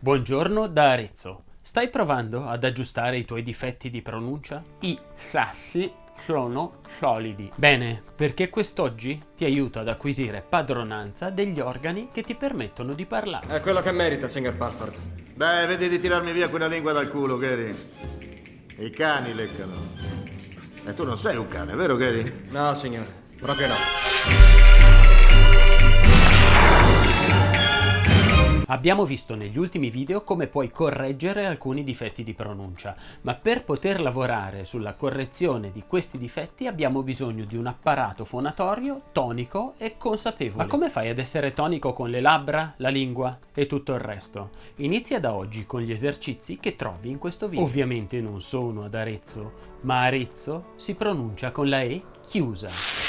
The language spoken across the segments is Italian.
Buongiorno da Arezzo. Stai provando ad aggiustare i tuoi difetti di pronuncia? I sassi sono solidi. Bene, perché quest'oggi ti aiuto ad acquisire padronanza degli organi che ti permettono di parlare. È quello che merita, signor Parford. Dai, vedi di tirarmi via quella lingua dal culo, Gary. I cani leccano. E tu non sei un cane, vero, Gary? No, signore, proprio no. Abbiamo visto negli ultimi video come puoi correggere alcuni difetti di pronuncia, ma per poter lavorare sulla correzione di questi difetti abbiamo bisogno di un apparato fonatorio tonico e consapevole. Ma come fai ad essere tonico con le labbra, la lingua e tutto il resto? Inizia da oggi con gli esercizi che trovi in questo video. Ovviamente non sono ad Arezzo, ma Arezzo si pronuncia con la E chiusa.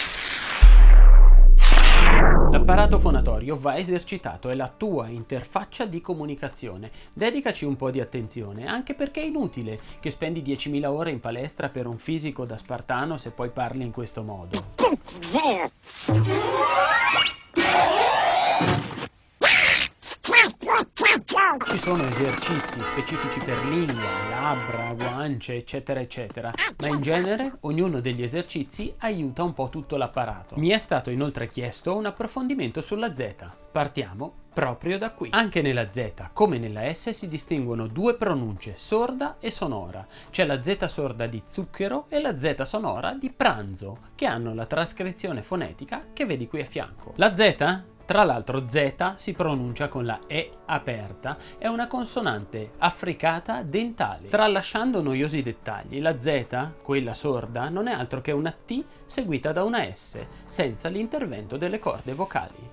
L'apparato fonatorio va esercitato, è la tua interfaccia di comunicazione. Dedicaci un po' di attenzione, anche perché è inutile che spendi 10.000 ore in palestra per un fisico da spartano se poi parli in questo modo. Ci sono esercizi specifici per lingua, labbra, guance, eccetera, eccetera, ma in genere ognuno degli esercizi aiuta un po' tutto l'apparato. Mi è stato inoltre chiesto un approfondimento sulla Z. Partiamo proprio da qui. Anche nella Z, come nella S, si distinguono due pronunce, sorda e sonora. C'è la Z sorda di zucchero e la Z sonora di pranzo, che hanno la trascrizione fonetica che vedi qui a fianco. La Z tra l'altro Z si pronuncia con la E aperta, è una consonante affricata dentale. Tralasciando noiosi dettagli, la Z, quella sorda, non è altro che una T seguita da una S, senza l'intervento delle corde vocali.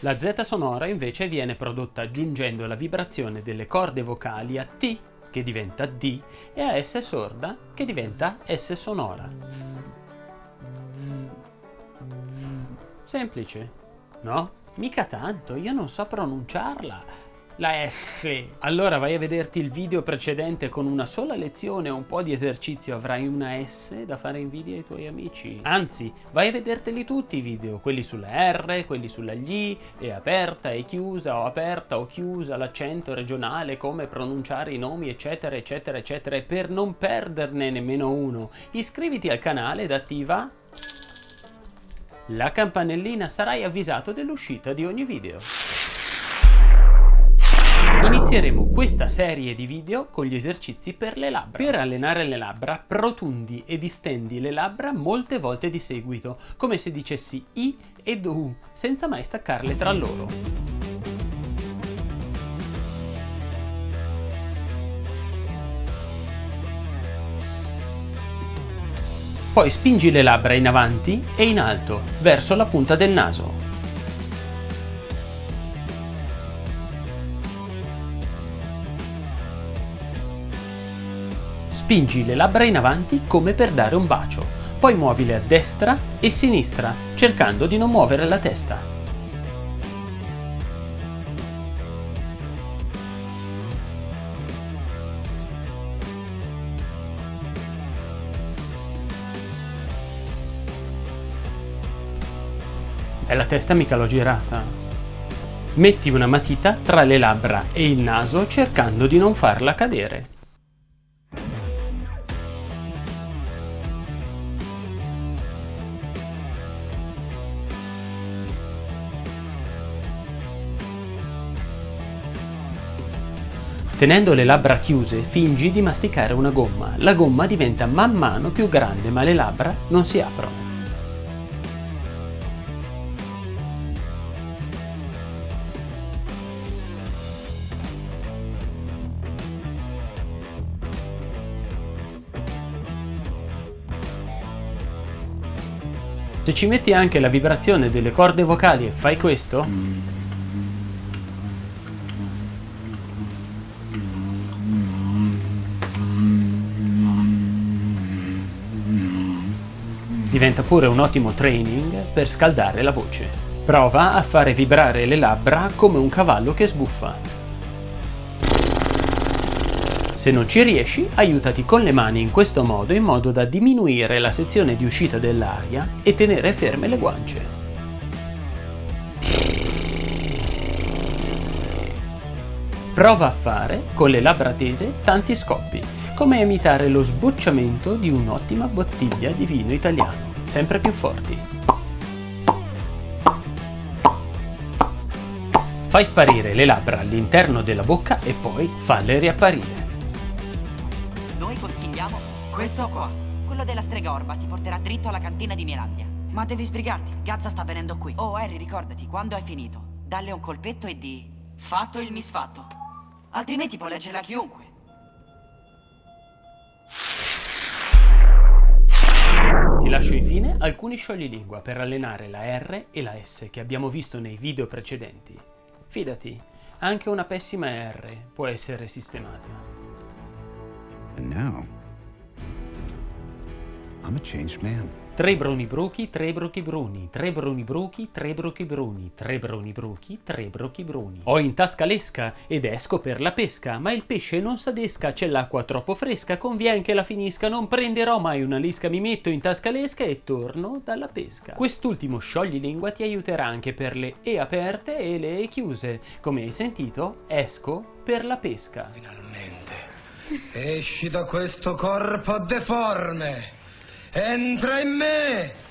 La Z sonora invece viene prodotta aggiungendo la vibrazione delle corde vocali a T che diventa D e a S sorda che diventa S sonora. Semplice, no? Mica tanto, io non so pronunciarla. La F. Allora vai a vederti il video precedente con una sola lezione e un po' di esercizio avrai una S da fare invidia ai tuoi amici. Anzi, vai a vederteli tutti i video, quelli sulla R, quelli sulla gli, e aperta e chiusa o aperta o chiusa, l'accento regionale, come pronunciare i nomi eccetera eccetera eccetera e per non perderne nemmeno uno, iscriviti al canale ed attiva la campanellina sarai avvisato dell'uscita di ogni video. Inizieremo questa serie di video con gli esercizi per le labbra. Per allenare le labbra protundi e distendi le labbra molte volte di seguito, come se dicessi I ed U, senza mai staccarle tra loro. Poi spingi le labbra in avanti e in alto, verso la punta del naso. Spingi le labbra in avanti come per dare un bacio, poi muovile a destra e sinistra, cercando di non muovere la testa. E la testa mica l'ho girata. Metti una matita tra le labbra e il naso cercando di non farla cadere. Tenendo le labbra chiuse, fingi di masticare una gomma. La gomma diventa man mano più grande, ma le labbra non si aprono. Se ci metti anche la vibrazione delle corde vocali e fai questo, diventa pure un ottimo training per scaldare la voce. Prova a fare vibrare le labbra come un cavallo che sbuffa. Se non ci riesci, aiutati con le mani in questo modo in modo da diminuire la sezione di uscita dell'aria e tenere ferme le guance. Prova a fare, con le labbra tese, tanti scoppi, come imitare lo sbocciamento di un'ottima bottiglia di vino italiano, sempre più forti. Fai sparire le labbra all'interno della bocca e poi falle riapparire. Noi consigliamo questo qua. Quello della strega orba ti porterà dritto alla cantina di Mielandia. Ma devi sbrigarti, Gazza sta venendo qui. Oh, Harry, ricordati, quando hai finito, dalle un colpetto e di... Fatto il misfatto. Altrimenti può leggerla chiunque. Ti lascio infine alcuni scioglilingua per allenare la R e la S che abbiamo visto nei video precedenti. Fidati, anche una pessima R può essere sistemata. And now, I'm a changed man. Tre bruni bruchi, tre bruchi bruni, tre bruni bruchi, tre bruchi bruni, tre bruni bruchi, tre bruchi bruni. Ho in tasca l'esca ed esco per la pesca, ma il pesce non s'adesca, c'è l'acqua troppo fresca, convien che la finisca, non prenderò mai una lisca, mi metto in tasca l'esca e torno dalla pesca. Quest'ultimo scioglilingua ti aiuterà anche per le E aperte e le E chiuse. Come hai sentito, esco per la pesca. Finalmente. Esci da questo corpo deforme. Entra in me.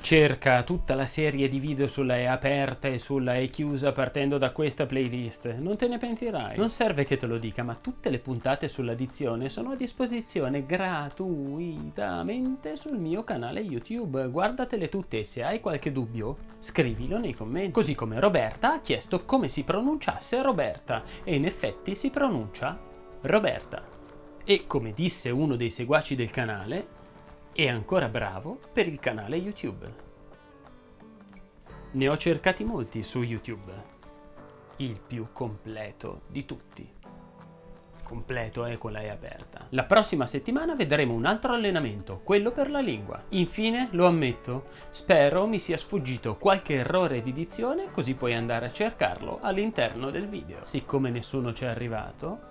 Cerca tutta la serie di video sulla E aperta e sulla E chiusa partendo da questa playlist. Non te ne pentirai. Non serve che te lo dica, ma tutte le puntate sull'addizione sono a disposizione gratuitamente sul mio canale YouTube. Guardatele tutte e se hai qualche dubbio, scrivilo nei commenti. Così come Roberta ha chiesto come si pronunciasse Roberta e in effetti si pronuncia Roberta. E come disse uno dei seguaci del canale, è ancora bravo per il canale YouTube. Ne ho cercati molti su YouTube. Il più completo di tutti. Completo è con la E aperta. La prossima settimana vedremo un altro allenamento, quello per la lingua. Infine, lo ammetto, spero mi sia sfuggito qualche errore di dizione così puoi andare a cercarlo all'interno del video. Siccome nessuno ci è arrivato,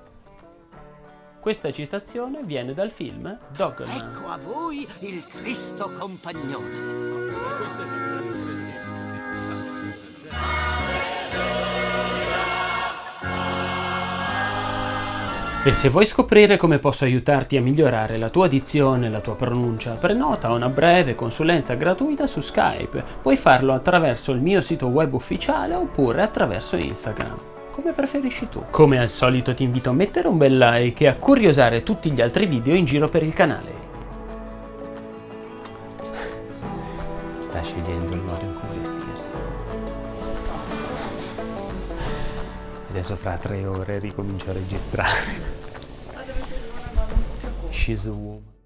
questa citazione viene dal film Dogman. Ecco a voi il Cristo compagnone. E se vuoi scoprire come posso aiutarti a migliorare la tua dizione e la tua pronuncia, prenota una breve consulenza gratuita su Skype. Puoi farlo attraverso il mio sito web ufficiale oppure attraverso Instagram come preferisci tu. Come al solito ti invito a mettere un bel like e a curiosare tutti gli altri video in giro per il canale. Sta scegliendo il modo in cui vestirsi. Adesso fra tre ore ricomincio a registrare. She's a woman.